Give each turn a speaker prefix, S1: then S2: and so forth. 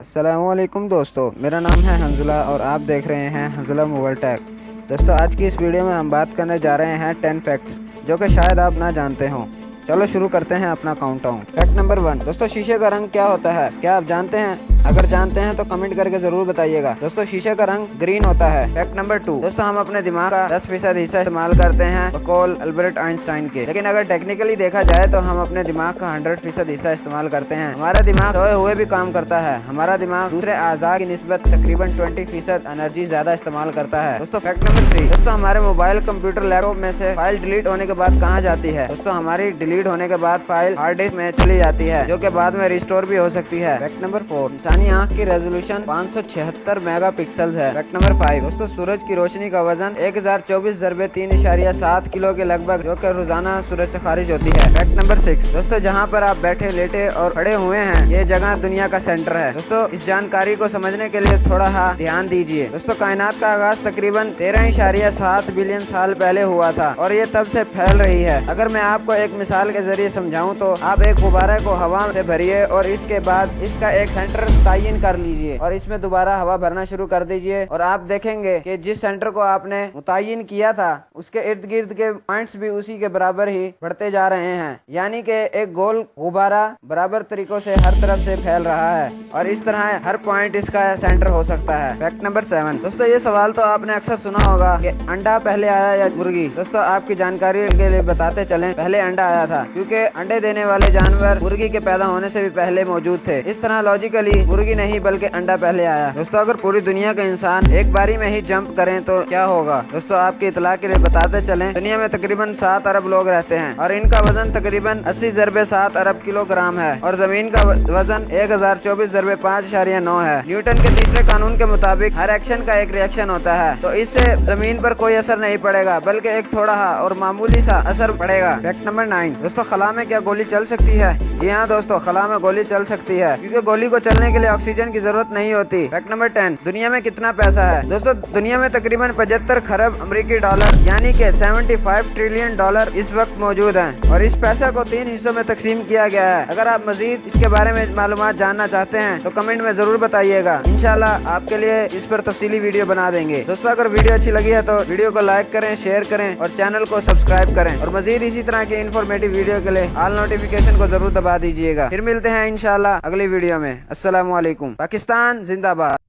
S1: السلام علیکم دوستو، میرا نام ہے حنزلہ اور آپ دیکھ رہے ہیں حنزلہ موبائل ٹیک۔ دوستو، آج کی اس ویڈیو میں ہم بات کرنے جا رہے ہیں ٹین فیکٹس جو کہ شاید آپ نہ جانتے ہوں۔ چلو شروع کرتے ہیں اپنا count down fact number one دوستو شیشے کا رنگ کیا ہوتا ہے؟ کیا آپ جانتے ہیں؟ اگر جانتے ہیں تو کمنٹ کر کے ضرور بتائیے گا۔ دوستو شیشے کا رنگ گرین ہوتا ہے۔ فیکٹ نمبر ٹو دوستو ہم اپنے دماغ کا دس فیصد حصہ استعمال کرتے ہیں بقول البرٹ آئنسٹائن کے۔ لیکن اگر ٹیکنیکلی دیکھا جائے تو ہم اپنے دماغ کا ہنڈریڈ فیصد حصہ استعمال کرتے ہیں۔ ہمارا دماغ سوئے ہوئے بھی کام کرتا ہے۔ ہمارا دماغ دوسرے اعضاء کی نسبت تقریباً ٹوئنٹی فیصد انرجی زیادہ استعمال کرتا ہے۔ دوستو فیکٹ نمبر تھری دوستو ہمارے موبائل کمپیوٹر لیپ ٹاپ میں سے فائل ڈیلیٹ ہونے کے بعد کہاں جاتی ہے؟ دوستو ہماری ڈیلیٹ ہونے کے بعد فائل ہارڈ ڈسک میں چلی جاتی ہے، جو کہ بعد میں ریسٹور بھی ہو سکتی ہے۔ فیکٹ نمبر فور انسانی آنکھ کی ریزولوشن پانچ سو چھہتر میگا پکسل ہے۔ فیکٹ نمبر فائیو دوستو، سورج کی روشنی کا وزن ایک ہزار چوبیس ضربے تین اشاریہ سات کلو کے لگ بھگ، جو کہ روزانہ سورج سے خارج ہوتی ہے۔ فیکٹ نمبر سکس دوستو، جہاں پر آپ بیٹھے، لیٹے اور کھڑے ہوئے ہیں، یہ جگہ دنیا کا سینٹر ہے۔ دوستو، اس جانکاری کو سمجھنے کے لیے تھوڑا ہا دھیان دیجیے دوستو، کائنات کا آغاز تقریباً تیرہ اشاریہ سات بلین سال پہلے ہوا تھا اور یہ تب سے پھیل رہی ہے۔ اگر میں آپ کو ایک مثال کے ذریعے سمجھاؤں تو آپ ایک غبارہ کو ہوا سے بھریے اور اس کے بعد اس کا ایک سینٹر تعین کر لیجیے اور اس میں دوبارہ ہوا بھرنا شروع کر دیجیے اور آپ دیکھیں گے کہ جس سینٹر کو آپ نے متعین کیا تھا، اس کے ارد گرد کے پوائنٹس بھی اسی کے برابر ہی بڑھتے جا رہے ہیں۔ یعنی کہ ایک گول غبارہ برابر طریقوں سے ہر طرف سے پھیل رہا ہے اور اس طرح ہر پوائنٹ اس کا سینٹر ہو سکتا ہے۔ فیکٹ نمبر سیون دوستو، یہ سوال تو آپ نے اکثر سنا ہوگا کہ انڈا پہلے آیا یا مرغی؟ دوستو، آپ کی جانکاری کے لیے بتاتے چلیں، پہلے انڈا آیا تھا، کیونکہ انڈے دینے والے جانور مرغی کے پیدا ہونے سے بھی پہلے موجود تھے۔ اس طرح لاجیکلی مرغی نہیں، بلکہ انڈا پہلے آیا۔ دوستو، اگر پوری دنیا کے انسان ایک باری میں ہی جمپ کریں تو کیا ہوگا؟ دوستو، آپ کی اطلاع کے لیے بتاتے چلیں، دنیا میں تقریباً سات ارب لوگ رہتے ہیں اور ان کا وزن تقریباً اسی ضرب سات ارب کلو گرام ہے اور زمین کا وزن ایک ہزار چوبیس ضرب پانچ اشاریہ نو ہے۔ نیوٹن کے تیسرے قانون کے مطابق ہر ایکشن کا ایک ریئیکشن ہوتا ہے۔ تو اس سے زمین پر کوئی اثر نہیں پڑے گا، بلکہ ایک تھوڑا اور معمولی سا اثر پڑے گا۔ فیکٹ نمبر نائن دوستو، خلا میں کیا گولی چل سکتی ہے؟ جی ہاں دوستو، خلا میں گولی چل سکتی ہے۔ کیونکہ گولی کو چلنے کے لیے آکسیجن کی ضرورت نہیں ہوتی۔ فیکٹ نمبر ٹین، دنیا میں کتنا پیسہ ہے؟ دوستو، دنیا میں تقریباً پچہتر خرب امریکی ڈالر یعنی کہ سیونٹی فائیو ٹریلین ڈالر اس وقت موجود ہیں۔ اور اس پیسے کو تین حصوں میں تقسیم کیا گیا ہے۔ اگر آپ مزید اس کے بارے میں معلومات جاننا چاہتے ہیں، تو کمنٹ میں ضرور بتائیے گا۔ انشاءاللہ آپ کے لیے اس پر تفصیلی ویڈیو بنا دیں گے۔ دوستو، اگر ویڈیو اچھی لگی ہے تو ویڈیو کو لائک کریں، شیئر کریں اور چینل کو سبسکرائب کریں۔ اور مزید اسی طرح کی انفارمیٹو ویڈیو کے لیے آل نوٹیفیکیشن کو ضرور دبا دیجیے گا پھر ملتے ہیں انشاءاللہ اگلی ویڈیو میں السلام علیکم پاکستان زندہ باد